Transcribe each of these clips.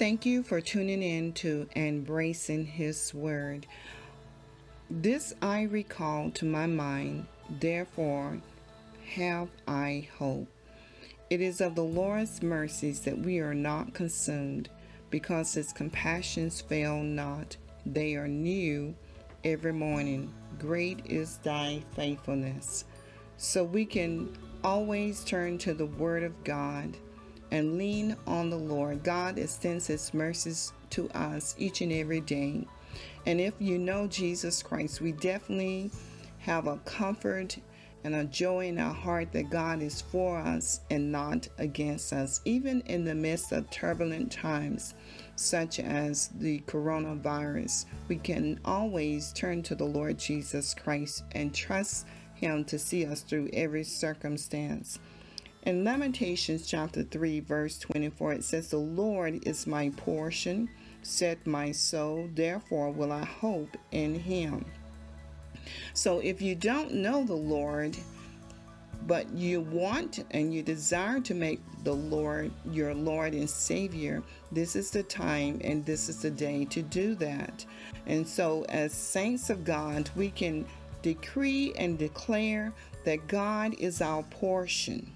Thank you for tuning in to Embracing His Word. This I recall to my mind, therefore have I hope. It is of the Lord's mercies that we are not consumed, because his compassions fail not. They are new every morning. Great is thy faithfulness. So we can always turn to the Word of God and lean on the Lord. God extends his mercies to us each and every day. And if you know Jesus Christ, we definitely have a comfort and a joy in our heart that God is for us and not against us, even in the midst of turbulent times such as the coronavirus. We can always turn to the Lord Jesus Christ and trust Him to see us through every circumstance. In Lamentations chapter 3, verse 24, it says, The Lord is my portion, said my soul, therefore will I hope in him. So if you don't know the Lord, but you want and you desire to make the Lord your Lord and Savior, this is the time and this is the day to do that. And so, as saints of God, we can decree and declare that God is our portion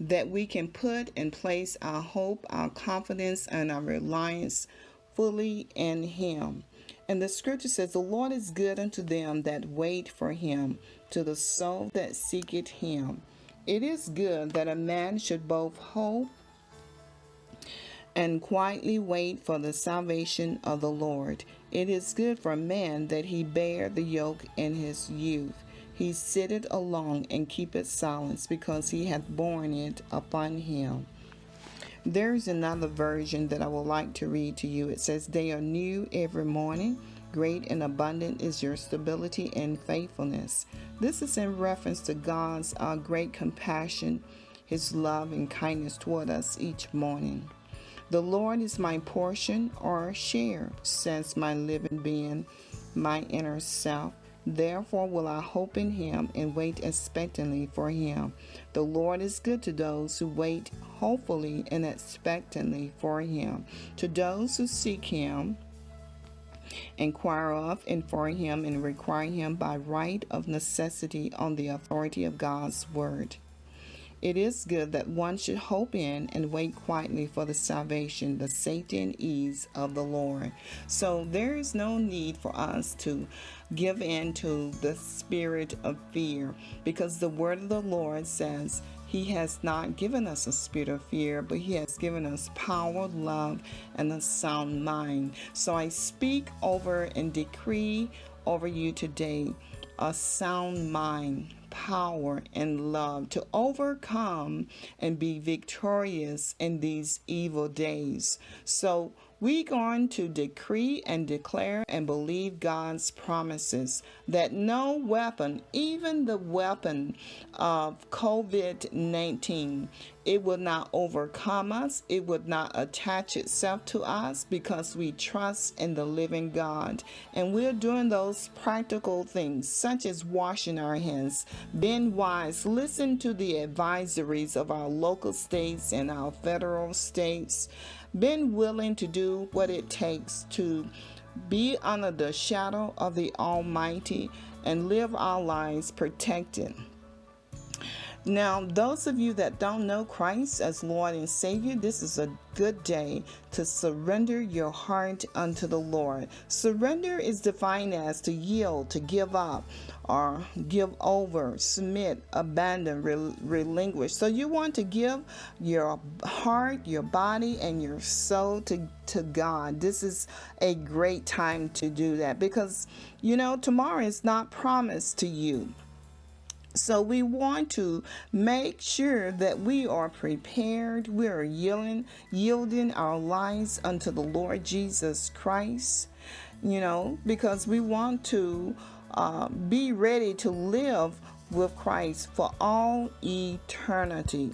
that we can put and place our hope, our confidence, and our reliance fully in Him. And the scripture says, The Lord is good unto them that wait for Him, to the soul that seeketh Him. It is good that a man should both hope and quietly wait for the salvation of the Lord. It is good for a man that he bear the yoke in his youth. He sitteth alone and keepeth silence, because he hath borne it upon him. There is another version that I would like to read to you. It says, They are new every morning. Great and abundant is your stability and faithfulness. This is in reference to God's uh, great compassion, His love and kindness toward us each morning. The Lord is my portion or share, says my living being, my inner self. Therefore will I hope in him and wait expectantly for him. The Lord is good to those who wait hopefully and expectantly for him. To those who seek him, inquire of and for him and require him by right of necessity on the authority of God's word. It is good that one should hope in and wait quietly for the salvation, the safety and ease of the Lord. So there is no need for us to give in to the spirit of fear because the word of the Lord says, he has not given us a spirit of fear, but He has given us power, love, and a sound mind. So I speak over and decree over you today a sound mind, power, and love to overcome and be victorious in these evil days. So we're going to decree and declare and believe God's promises that no weapon, even the weapon of COVID 19, it will not overcome us, it would not attach itself to us because we trust in the living God. And we're doing those practical things, such as washing our hands, being wise, listen to the advisories of our local states and our federal states been willing to do what it takes to be under the shadow of the Almighty and live our lives protected. Now, those of you that don't know Christ as Lord and Savior, this is a good day to surrender your heart unto the Lord. Surrender is defined as to yield, to give up, or give over, submit, abandon, rel- relinquish. So you want to give your heart, your body, and your soul to, to God. This is a great time to do that because, you know, tomorrow is not promised to you. So we want to make sure that we are prepared. We are yielding, yielding our lives unto the Lord Jesus Christ, you know, because we want to uh, be ready to live with Christ for all eternity.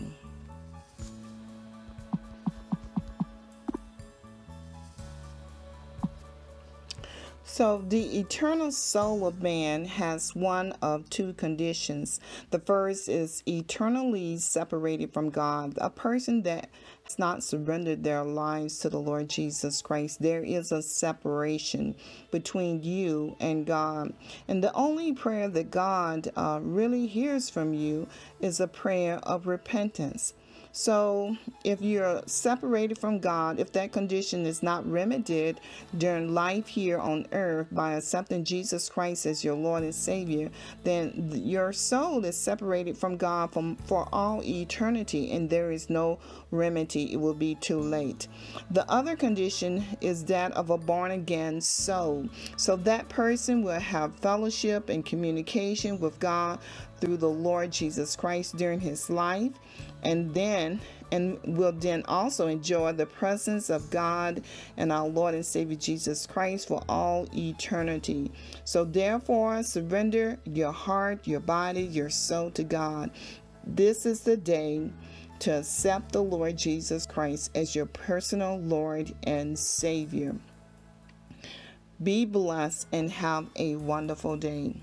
So, the eternal soul of man has one of two conditions. The first is eternally separated from God. A person that has not surrendered their lives to the Lord Jesus Christ, there is a separation between you and God. And the only prayer that God uh, really hears from you is a prayer of repentance. So, if you're separated from God, if that condition is not remedied during life here on earth by accepting Jesus Christ as your Lord and Savior, then your soul is separated from God from, for all eternity and there is no remedy. It will be too late. The other condition is that of a born again soul. So, that person will have fellowship and communication with God through the Lord Jesus Christ during his life and then and will then also enjoy the presence of God and our Lord and Savior Jesus Christ for all eternity. So therefore, surrender your heart, your body, your soul to God. This is the day to accept the Lord Jesus Christ as your personal Lord and Savior. Be blessed and have a wonderful day.